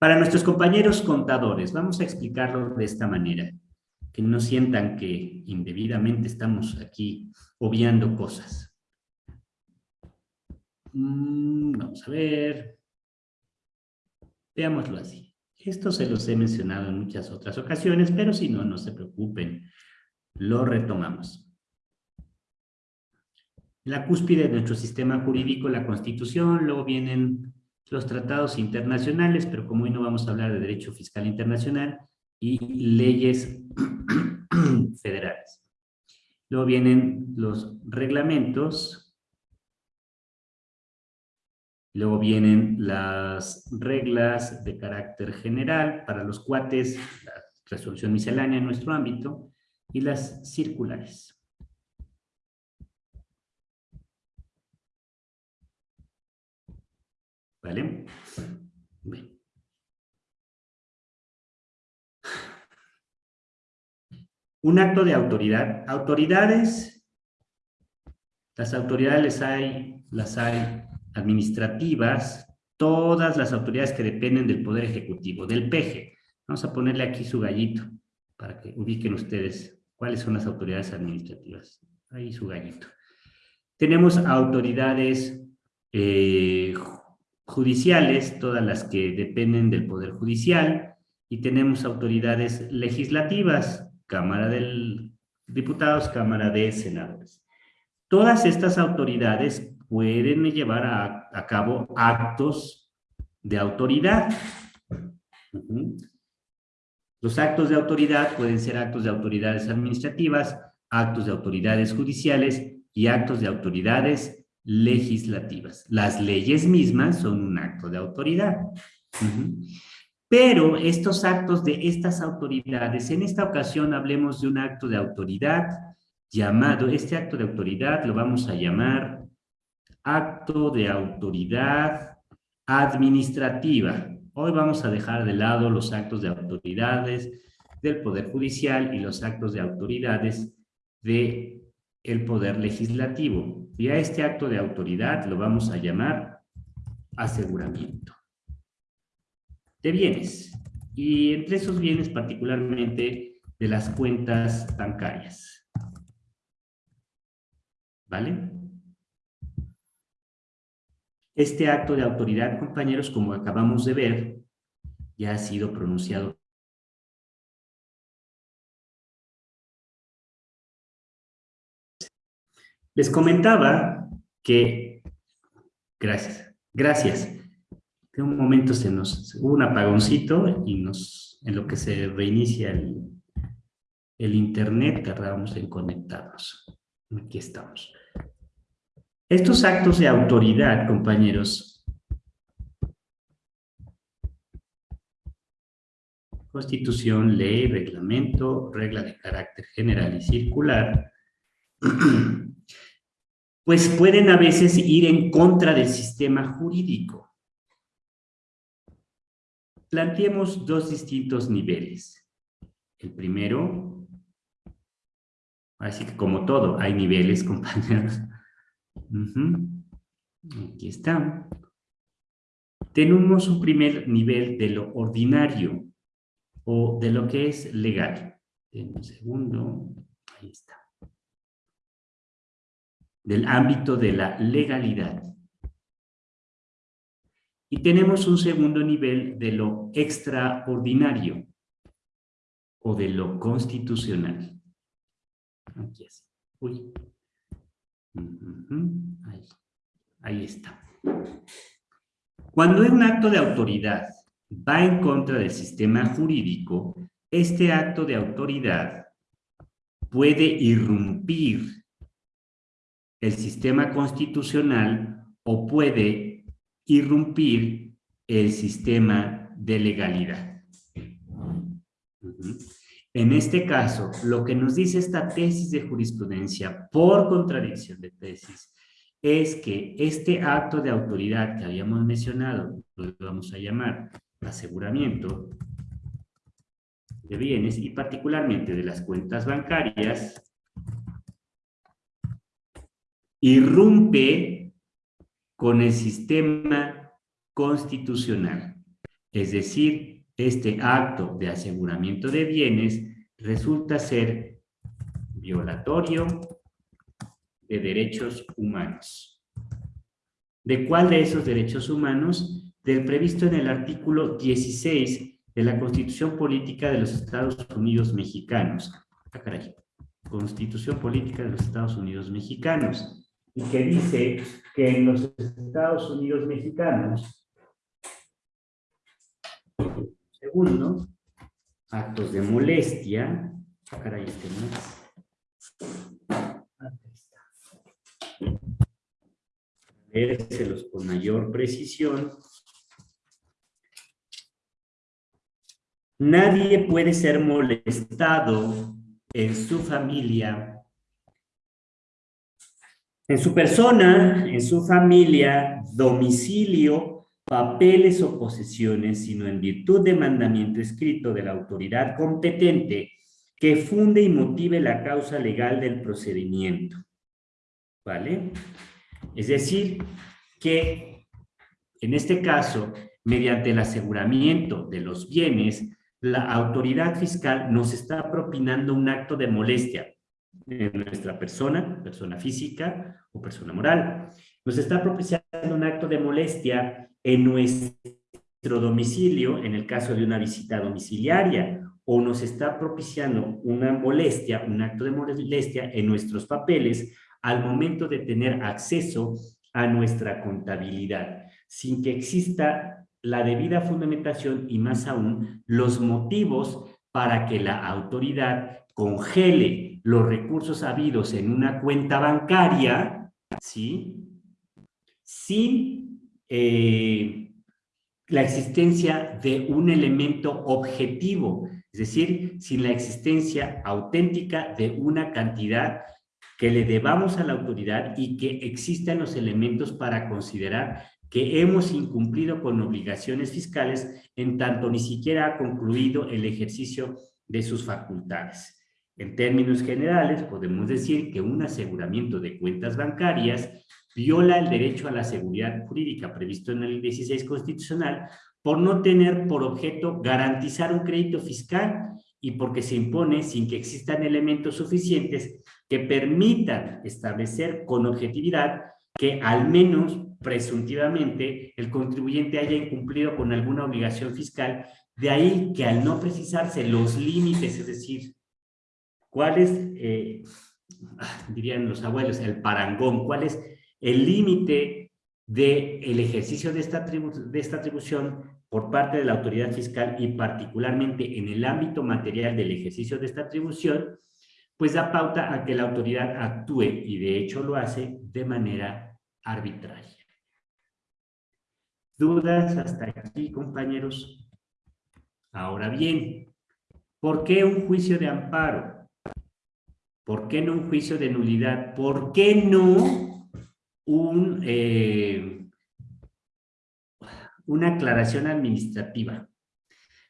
Para nuestros compañeros contadores, vamos a explicarlo de esta manera, que no sientan que indebidamente estamos aquí obviando cosas. Mm, vamos a ver. Veámoslo así. Esto se los he mencionado en muchas otras ocasiones, pero si no, no se preocupen. Lo retomamos. La cúspide de nuestro sistema jurídico, la Constitución, luego vienen los tratados internacionales, pero como hoy no vamos a hablar de derecho fiscal internacional, y leyes federales. Luego vienen los reglamentos, luego vienen las reglas de carácter general para los cuates, la resolución miscelánea en nuestro ámbito, y las circulares. ¿Vale? Un acto de autoridad. Autoridades, las autoridades hay, las hay administrativas, todas las autoridades que dependen del Poder Ejecutivo, del PEJE. Vamos a ponerle aquí su gallito para que ubiquen ustedes cuáles son las autoridades administrativas. Ahí su gallito. Tenemos autoridades eh, judiciales, todas las que dependen del Poder Judicial, y tenemos autoridades legislativas, Cámara de Diputados, Cámara de Senadores. Todas estas autoridades pueden llevar a, cabo actos de autoridad. Los actos de autoridad pueden ser actos de autoridades administrativas, actos de autoridades judiciales y actos de autoridades legislativas. Las leyes mismas son un acto de autoridad. Pero estos actos de estas autoridades, en esta ocasión hablemos de un acto de autoridad llamado, este acto de autoridad lo vamos a llamar acto de autoridad administrativa. Hoy vamos a dejar de lado los actos de autoridades del Poder Judicial y los actos de autoridades de el poder legislativo. Y a este acto de autoridad lo vamos a llamar aseguramiento de bienes. Y entre esos bienes particularmente de las cuentas bancarias. ¿Vale? Este acto de autoridad, compañeros, como acabamos de ver, ya ha sido pronunciado Les comentaba que, gracias, gracias, en un momento se nos, hubo un apagoncito y nos, en lo que se reinicia el, el internet, tardamos en conectarnos. Aquí estamos. Estos actos de autoridad, compañeros, constitución, ley, reglamento, regla de carácter general y circular, pues pueden a veces ir en contra del sistema jurídico. Planteemos dos distintos niveles. El primero, así que como todo, hay niveles, compañeros. Aquí está. Tenemos un primer nivel de lo ordinario o de lo que es legal. En un segundo, ahí está del ámbito de la legalidad. Y tenemos un segundo nivel de lo extraordinario o de lo constitucional. Aquí es. Uy. Ahí. Ahí está. Cuando un acto de autoridad va en contra del sistema jurídico, este acto de autoridad puede irrumpir el sistema constitucional o puede irrumpir el sistema de legalidad. En este caso, lo que nos dice esta tesis de jurisprudencia por contradicción de tesis es que este acto de autoridad que habíamos mencionado, lo vamos a llamar aseguramiento de bienes y particularmente de las cuentas bancarias, irrumpe con el sistema constitucional. Es decir, este acto de aseguramiento de bienes resulta ser violatorio de derechos humanos. ¿De cuál de esos derechos humanos? Del previsto en el artículo 16 de la Constitución Política de los Estados Unidos Mexicanos. Ah. Constitución Política de los Estados Unidos Mexicanos. Y que dice que en los Estados Unidos Mexicanos, segundo, actos de molestia, ah, caray, este Leérselos con mayor precisión. Nadie puede ser molestado en su familia, en su persona, en su familia, domicilio, papeles o posesiones, sino en virtud de mandamiento escrito de la autoridad competente que funde y motive la causa legal del procedimiento. ¿Vale? Es decir, que en este caso, mediante el aseguramiento de los bienes, la autoridad fiscal nos está propinando un acto de molestia en nuestra persona, persona física o persona moral. Nos está propiciando un acto de molestia en nuestro domicilio, en el caso de una visita domiciliaria, o nos está propiciando una molestia, un acto de molestia en nuestros papeles al momento de tener acceso a nuestra contabilidad, sin que exista la debida fundamentación y más aún los motivos para que la autoridad congele los recursos habidos en una cuenta bancaria, ¿sí? Sin eh, la existencia de un elemento objetivo, es decir, sin la existencia auténtica de una cantidad que le debamos a la autoridad y que existan los elementos para considerar que hemos incumplido con obligaciones fiscales en tanto ni siquiera ha concluido el ejercicio de sus facultades. En términos generales, podemos decir que un aseguramiento de cuentas bancarias viola el derecho a la seguridad jurídica previsto en el 16 constitucional por no tener por objeto garantizar un crédito fiscal y porque se impone sin que existan elementos suficientes que permitan establecer con objetividad que al menos presuntivamente el contribuyente haya incumplido con alguna obligación fiscal, de ahí que al no precisarse los límites, es decir, cuál es, eh, dirían los abuelos, el parangón, cuál es el límite del el ejercicio de esta, de esta atribución por parte de la autoridad fiscal y particularmente en el ámbito material del ejercicio de esta atribución, pues da pauta a que la autoridad actúe, y de hecho lo hace, de manera arbitraria. ¿Dudas hasta aquí, compañeros? Ahora bien, ¿por qué un juicio de amparo? ¿Por qué no un juicio de nulidad? ¿Por qué no un, eh, una aclaración administrativa?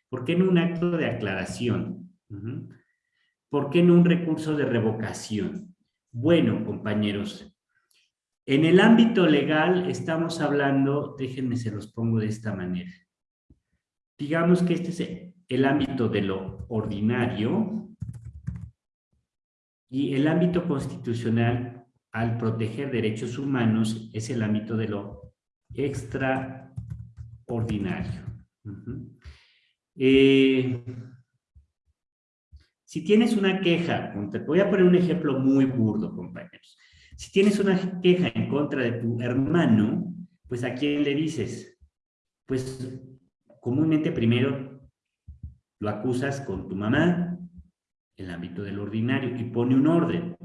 ¿Por qué no un acto de aclaración? ¿Por qué no un recurso de revocación? Bueno, compañeros, en el ámbito legal estamos hablando, déjenme se los pongo de esta manera. Digamos que este es el ámbito de lo ordinario y el ámbito constitucional al proteger derechos humanos es el ámbito de lo extraordinario. Eh, si tienes una queja, voy a poner un ejemplo muy burdo, compañeros. Si tienes una queja en contra de tu hermano, pues ¿a quién le dices? Pues comúnmente primero lo acusas con tu mamá, el ámbito del ordinario, y pone un orden.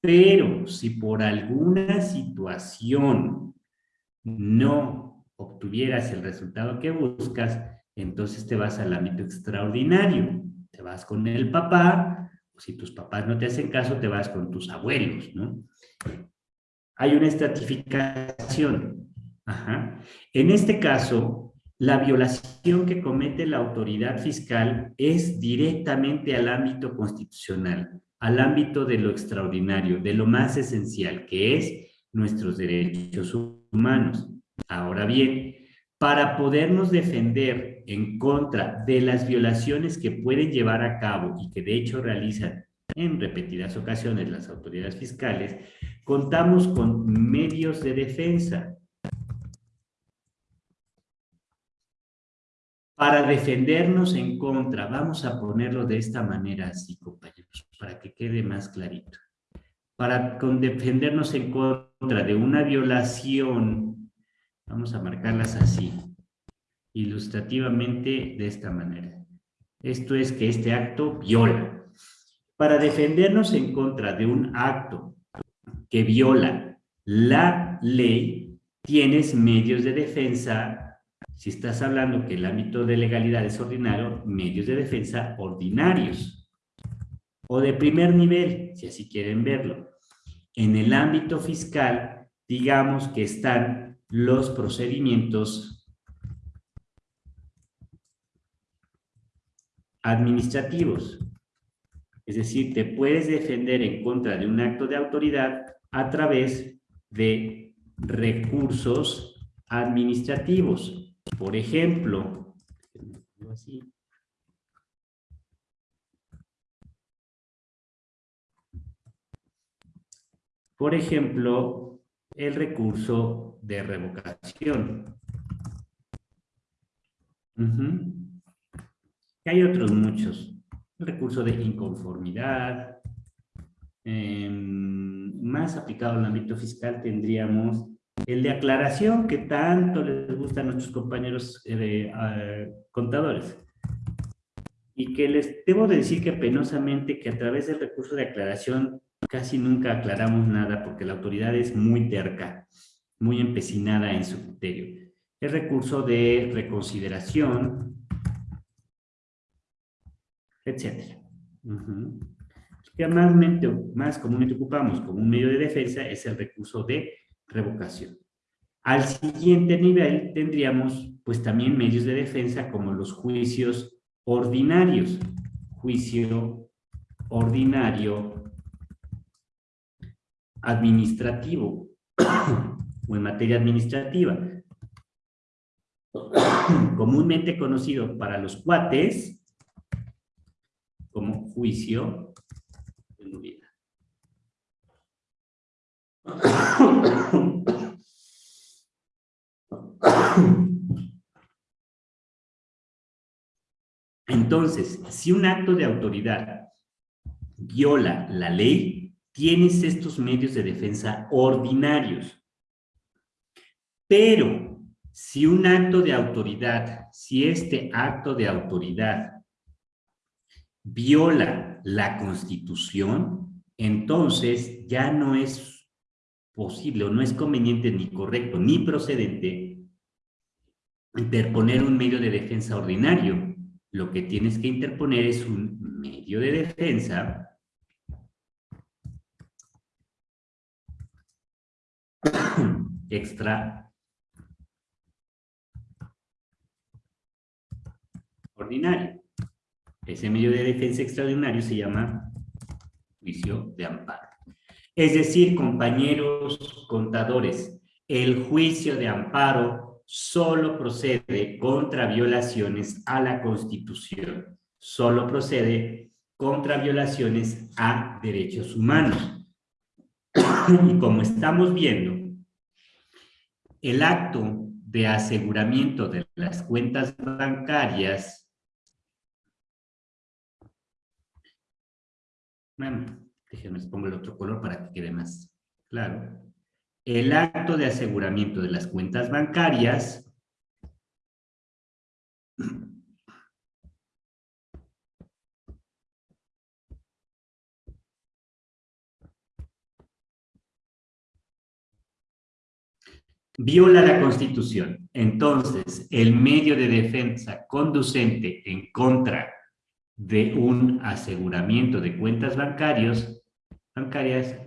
Pero si por alguna situación no obtuvieras el resultado que buscas, entonces te vas al ámbito extraordinario. Te vas con el papá, o si tus papás no te hacen caso, te vas con tus abuelos, ¿no? Hay una estratificación. En este caso, la violación que comete la autoridad fiscal es directamente al ámbito constitucional, al ámbito de lo extraordinario, de lo más esencial, que es nuestros derechos humanos. Ahora bien, para podernos defender en contra de las violaciones que pueden llevar a cabo y que de hecho realizan en repetidas ocasiones las autoridades fiscales, contamos con medios de defensa. Para defendernos en contra, vamos a ponerlo de esta manera así, compañeros, para que quede más clarito. Para defendernos en contra de una violación, vamos a marcarlas así, ilustrativamente de esta manera. Esto es que este acto viola. Para defendernos en contra de un acto que viola la ley, tienes medios de defensa, si estás hablando que el ámbito de legalidad es ordinario, medios de defensa ordinarios o de primer nivel, si así quieren verlo. En el ámbito fiscal, digamos que están los procedimientos administrativos. Es decir, te puedes defender en contra de un acto de autoridad a través de recursos administrativos. Por ejemplo, por ejemplo, el recurso de revocación. Hay otros muchos. El recurso de inconformidad, Em, más aplicado al ámbito fiscal tendríamos el de aclaración que tanto les gusta a nuestros compañeros eh, contadores. Y que les debo decir que penosamente que a través del recurso de aclaración casi nunca aclaramos nada porque la autoridad es muy terca, muy empecinada en su criterio. El recurso de reconsideración, etc que más, más comúnmente ocupamos como un medio de defensa es el recurso de revocación. Al siguiente nivel tendríamos pues también medios de defensa como los juicios ordinarios. Juicio ordinario administrativo o en materia administrativa. Comúnmente conocido para los cuates como juicio Entonces, si un acto de autoridad viola la ley, tienes estos medios de defensa ordinarios. Pero, si un acto de autoridad, si este acto de autoridad viola la Constitución, entonces ya no es posible o no es conveniente ni correcto ni procedente interponer un medio de defensa ordinario. Lo que tienes que interponer es un medio de defensa extra ordinario. Ese medio de defensa extraordinario se llama juicio de amparo. Es decir, compañeros contadores, el juicio de amparo solo procede contra violaciones a la Constitución. Solo procede contra violaciones a derechos humanos. Y como estamos viendo, el acto de aseguramiento de las cuentas bancarias Bueno, déjenme pongo el otro color para que quede más claro. El acto de aseguramiento de las cuentas bancarias viola la Constitución. Entonces, el medio de defensa conducente en contra de un aseguramiento de cuentas bancarias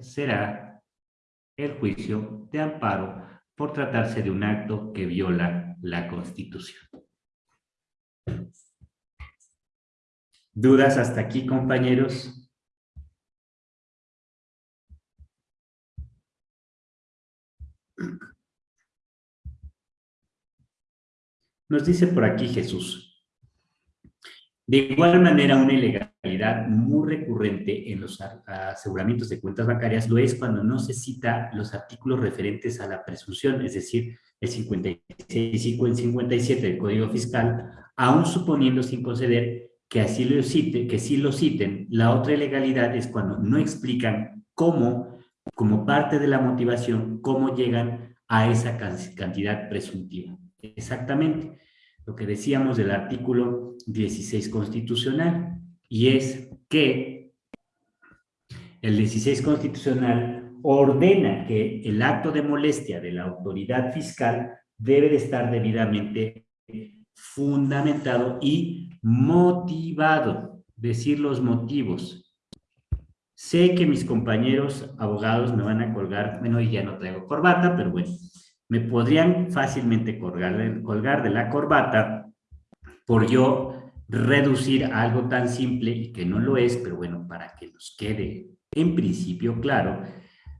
será el juicio de amparo por tratarse de un acto que viola la Constitución. ¿Dudas hasta aquí, compañeros? Nos dice por aquí Jesús. De igual manera, una ilegalidad muy recurrente en los aseguramientos de cuentas bancarias lo es cuando no se cita los artículos referentes a la presunción, es decir, el 56 y el 57 del Código Fiscal, aún suponiendo sin conceder que así lo cite, que sí lo citen. La otra ilegalidad es cuando no explican cómo, como parte de la motivación, cómo llegan a esa cantidad presuntiva. Exactamente lo que decíamos del artículo 16 constitucional, y es que el 16 constitucional ordena que el acto de molestia de la autoridad fiscal debe de estar debidamente fundamentado y motivado, decir los motivos. Sé que mis compañeros abogados me van a colgar, bueno, y ya no traigo corbata, pero bueno, me podrían fácilmente colgar colgar de la corbata por yo reducir algo tan simple y que no lo es, pero bueno, para que nos quede en principio claro,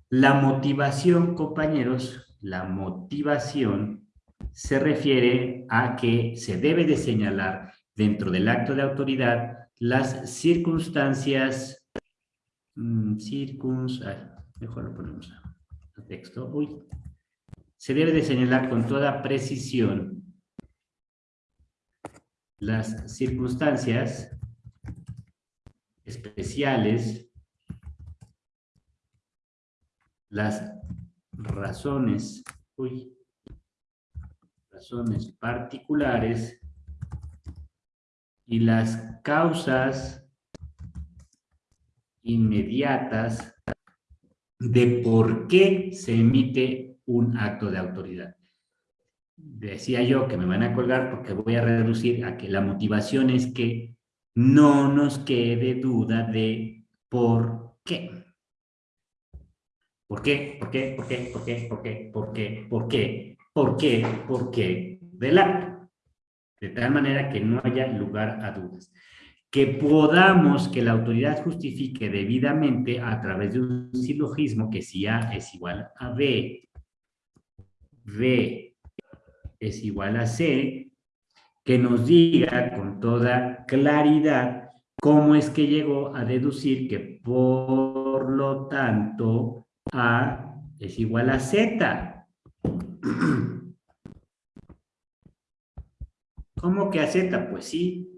la motivación, compañeros, la motivación se refiere a que se debe de señalar dentro del acto de autoridad las circunstancias, mmm, mejor lo ponemos a texto, se debe de señalar con toda precisión las circunstancias especiales, las razones, uy, razones particulares y las causas inmediatas de por qué se emite un acto de autoridad. Decía yo que me van a colgar porque voy a reducir a que la motivación es que no nos quede duda de por qué. ¿Por qué? ¿Por qué? ¿Por qué? ¿Por qué? ¿Por qué? ¿Por qué? ¿Por qué? ¿Por qué? ¿Por qué? Del acto. De tal manera que no haya lugar a dudas que podamos que la autoridad justifique debidamente a través de un silogismo que si A es igual a B B es igual a C, que nos diga con toda claridad cómo es que llegó a deducir que por lo tanto A es igual a Z. ¿Cómo que a Z? Pues sí.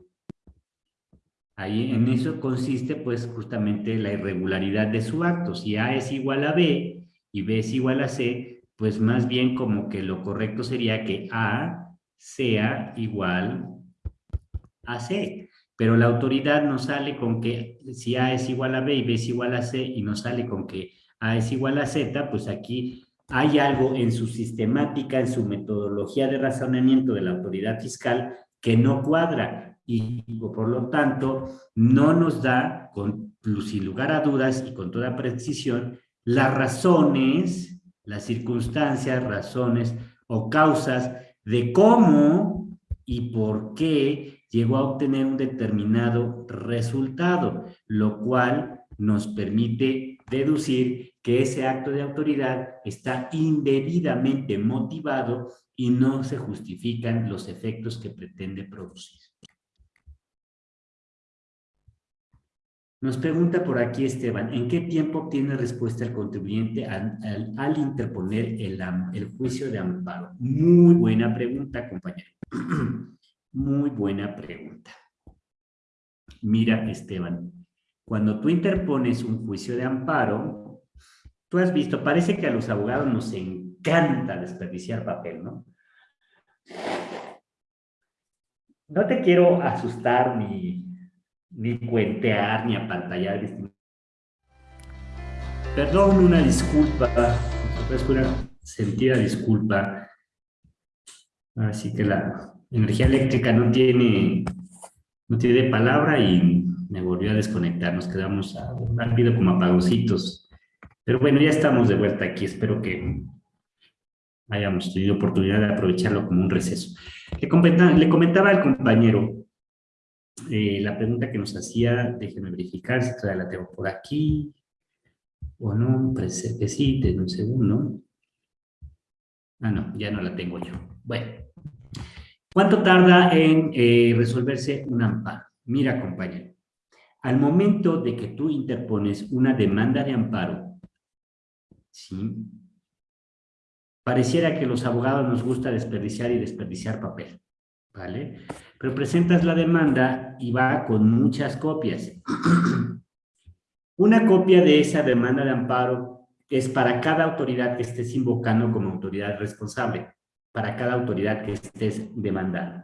Ahí en eso consiste pues justamente la irregularidad de su acto. Si A es igual a B y B es igual a C, pues más bien como que lo correcto sería que A sea igual a C. Pero la autoridad nos sale con que si A es igual a B y B es igual a C y nos sale con que A es igual a Z, pues aquí hay algo en su sistemática, en su metodología de razonamiento de la autoridad fiscal que no cuadra y por lo tanto no nos da, con, sin lugar a dudas y con toda precisión, las razones las circunstancias, razones o causas de cómo y por qué llegó a obtener un determinado resultado, lo cual nos permite deducir que ese acto de autoridad está indebidamente motivado y no se justifican los efectos que pretende producir. Nos pregunta por aquí Esteban, ¿en qué tiempo obtiene respuesta el contribuyente al, interponer el, el, juicio de amparo? Muy buena pregunta, compañero. Muy buena pregunta. Mira, Esteban, cuando tú interpones un juicio de amparo, tú has visto, parece que a los abogados nos encanta desperdiciar papel, ¿no? No te quiero asustar ni ni cuentear, ni apantallar. Perdón, una disculpa, una sentida disculpa. Así que la energía eléctrica no tiene, no tiene palabra y me volvió a desconectar. Nos quedamos rápido como apagocitos. Pero bueno, ya estamos de vuelta aquí. Espero que hayamos tenido oportunidad de aprovecharlo como un receso. Le comentaba, le comentaba al compañero eh, la pregunta que nos hacía, déjenme verificar si todavía la tengo por aquí, o no, sí, un segundo. Ah, no, ya no la tengo yo. Bueno, ¿Cuánto tarda en eh, resolverse un amparo? Mira, compañero, al momento de que tú interpones una demanda de amparo, ¿sí? Pareciera que los abogados nos gusta desperdiciar y desperdiciar papel, ¿vale? Pero presentas la demanda y va con muchas copias. Una copia de esa demanda de amparo es para cada autoridad que estés invocando como autoridad responsable, para cada autoridad que estés demandando.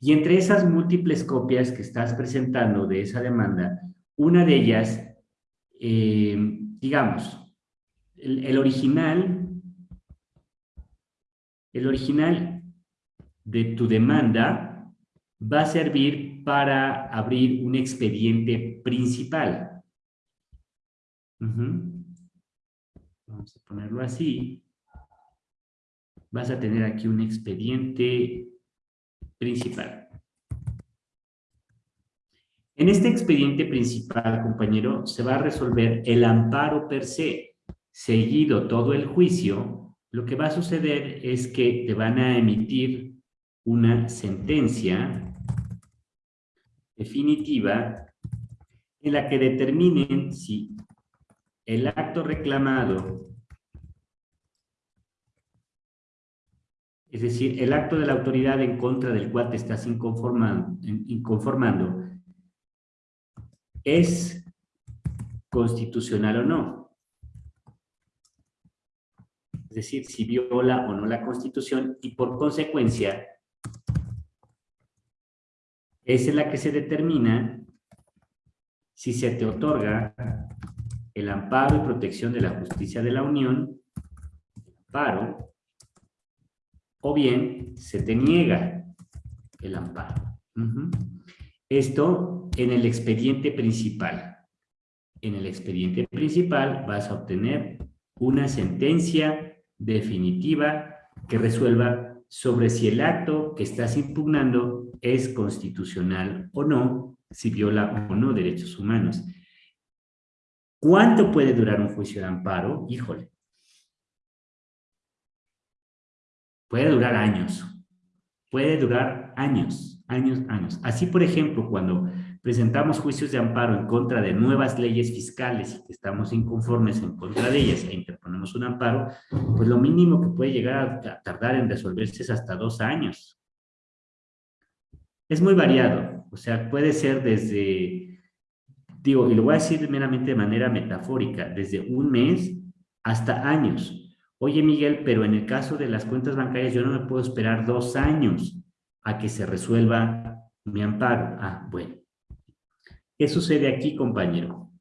Y entre esas múltiples copias que estás presentando de esa demanda, una de ellas, eh, digamos, el, original, el original de tu demanda va a servir para abrir un expediente principal. Vamos a ponerlo así. Vas a tener aquí un expediente principal. En este expediente principal, compañero, se va a resolver el amparo per se. Seguido todo el juicio, lo que va a suceder es que te van a emitir una sentencia definitiva en la que determinen si el acto reclamado Es decir, el acto de la autoridad en contra del cual te estás inconformando, es constitucional o no. Es decir, si viola o no la Constitución y por consecuencia es en la que se determina si se te otorga el amparo y protección de la justicia de la Unión, amparo, o bien se te niega el amparo. Esto en el expediente principal. En el expediente principal vas a obtener una sentencia definitiva que resuelva sobre si el acto que estás impugnando es constitucional o no, si viola o no derechos humanos. ¿Cuánto puede durar un juicio de amparo? Híjole, Puede durar años. Puede durar años, años, años. Así, por ejemplo, cuando presentamos juicios de amparo en contra de nuevas leyes fiscales y que estamos inconformes en contra de ellas e interponemos un amparo, pues lo mínimo que puede llegar a tardar en resolverse es hasta dos años. Es muy variado, o sea, puede ser desde, digo, y lo voy a decir meramente de manera metafórica, desde un mes hasta años. Oye, Miguel, pero en el caso de las cuentas bancarias yo no me puedo esperar dos años a que se resuelva mi amparo. Ah, bueno. ¿Qué sucede aquí, compañero?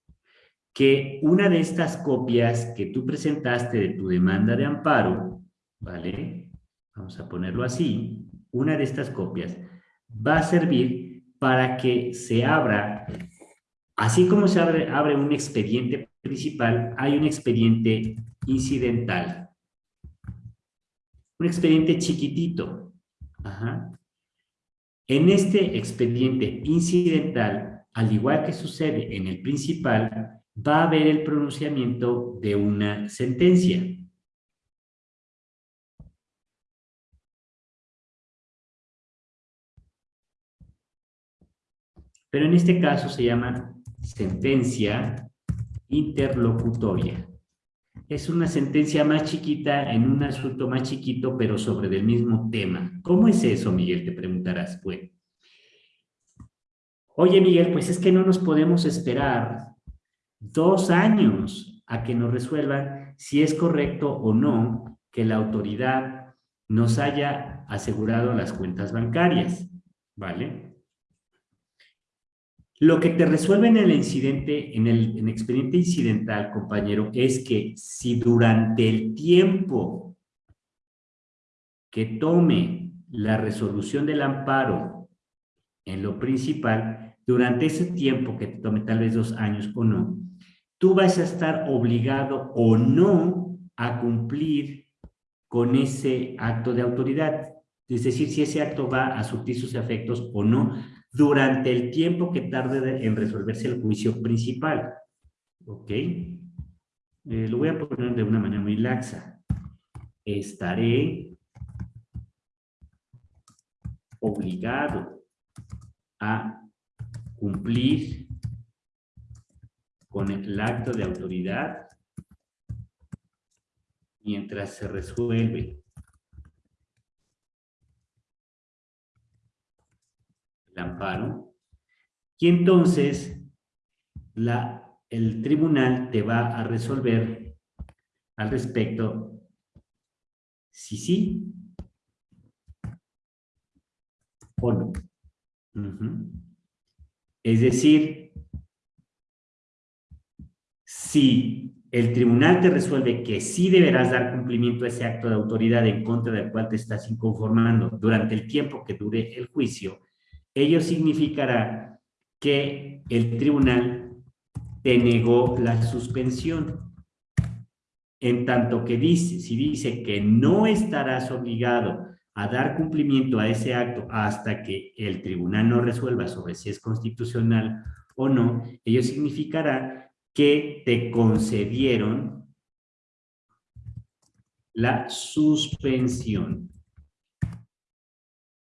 Que una de estas copias que tú presentaste de tu demanda de amparo, ¿vale? Vamos a ponerlo así. Una de estas copias va a servir para que se abra, así como se abre, un expediente principal, hay un expediente incidental. Un expediente chiquitito. En este expediente incidental, al igual que sucede en el principal, va a haber el pronunciamiento de una sentencia. Pero en este caso se llama sentencia interlocutoria es una sentencia más chiquita en un asunto más chiquito, pero sobre el mismo tema. ¿Cómo es eso, Miguel? Te preguntarás. Bueno. Oye, Miguel, pues es que no nos podemos esperar dos años a que nos resuelvan si es correcto o no que la autoridad nos haya asegurado las cuentas bancarias, ¿vale? Lo que te resuelve en el incidente, en el, expediente incidental, compañero, es que si durante el tiempo que tome la resolución del amparo en lo principal, durante ese tiempo que te tome tal vez dos años o no, tú vas a estar obligado o no a cumplir con ese acto de autoridad. Es decir, si ese acto va a surtir sus efectos o no, durante el tiempo que tarde en resolverse el juicio principal. ¿Ok? Eh, lo voy a poner de una manera muy laxa. Estaré obligado a cumplir con el acto de autoridad mientras se resuelve. El amparo. Y entonces la, el tribunal te va a resolver al respecto si sí o no. Es decir, si el tribunal te resuelve que sí deberás dar cumplimiento a ese acto de autoridad en contra del cual te estás inconformando durante el tiempo que dure el juicio, ello significará que el tribunal te negó la suspensión. En tanto que dice, si dice que no estarás obligado a dar cumplimiento a ese acto hasta que el tribunal no resuelva sobre si es constitucional o no, ello significará que te concedieron la suspensión.